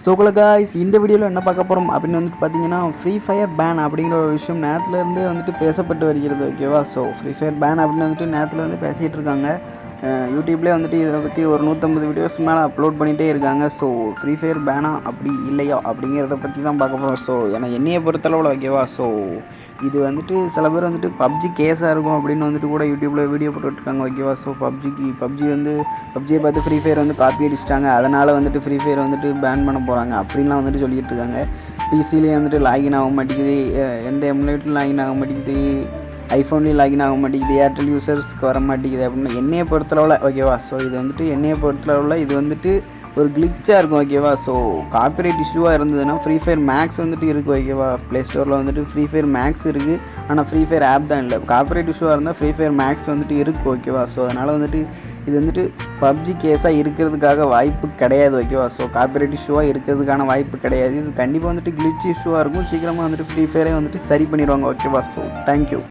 So guys இந்த வீடியோவில் என்ன பார்க்க போகிறோம் அப்படின்னு வந்துட்டு பார்த்தீங்கன்னா ஃப்ரீ ஃபயர் பேன் அப்படிங்கிற ஒரு விஷயம் நேரத்துலேருந்தே வந்துட்டு பேசப்பட்டு வருகிறது ஓகேவா ஸோ ஃப்ரீ ஃபயர் பேன் அப்படின்னு வந்துட்டு நேரத்தில் வந்து பேசிகிட்டு இருக்காங்க. யூடியூப்லேயே வந்துட்டு இதை பற்றி ஒரு நூற்றம்பது வீடியோஸ் மேலே அப்லோட் பண்ணிகிட்டே இருக்காங்க. ஸோ ஃப்ரீ ஃபயர் பேனா அப்படி இல்லையா? அப்படிங்கிறத பற்றி தான் பார்க்க போகிறோம் ஸோ ஏன்னா என்னையை பொறுத்தளவில் ஓகேவா ஸோ இது வந்துட்டு சில பேர் வந்துட்டு பப்ஜி கேஸாக இருக்கும் அப்படின்னு வந்துட்டு கூட யூடியூப்பில் வீடியோ போட்டுட்ருக்காங்க ஓகேவா ஸோ பப்ஜிக்கு பப்ஜி வந்து பப்ஜியை பார்த்து ஃப்ரீ ஃபயர் வந்து காப்பி அடிச்சிட்டாங்க. அதனால் வந்துட்டு ஃப்ரீ ஃபயர் வந்துட்டு பேன் பண்ண போகிறாங்க அப்படின்லாம் வந்துட்டு சொல்லிகிட்டு இருக்காங்க பிசிலேயே வந்துட்டு லாகின் ஆக மாட்டேங்குது. எந்த எம்லேட்டும் லாகின் ஆக மாட்டேங்குது. ஐஃபோன்லேயும் லாகின் ஆக மாட்டேங்குது. ஏர்டெல் யூசர்ஸ்க்கு வர மாட்டேங்குது அப்படின்னு என்னையை பொறுத்தளவில் ஓகேவா ஸோ இது வந்துட்டு என்னையை பொறுத்தளவில் இது வந்துட்டு ஒரு கிளிச்சாக இருக்கும் ஓகேவா ஸோ காப்பிரைட் இஷ்யூவாக இருந்ததுன்னா ஃப்ரீ ஃபயர் மேக்ஸ் வந்துட்டு இருக்குது ஓகேவா ப்ளே ஸ்டோரில் வந்துட்டு ஃப்ரீ ஃபயர் மேக்ஸ் இருக்குது ஆனால் ஃப்ரீ ஃபயர் ஆப் தான் இல்லை. காப்பிரைட் இஷ்யூவாக இருந்தால் ஃப்ரீ ஃபயர் மேக்ஸ் வந்துட்டு இருக்குது ஓகேவா ஸோ அதனால் வந்துட்டு இது வந்துட்டு பப்ஜி கேஸாக இருக்கிறதுக்காக வாய்ப்பு கிடையாது ஓகேவா ஸோ காப்பிரைட் இஷ்யூவாக இருக்கிறதுக்கான வாய்ப்பு கிடையாது. இது கண்டிப்பாக வந்துட்டு கிளிச் இஷ்யூவாக இருக்கும். சீக்கிரமாக வந்துட்டு ஃப்ரீ ஃபயரே வந்துட்டு சரி பண்ணிடுவாங்க ஓகேவா ஸோ தேங்க்யூ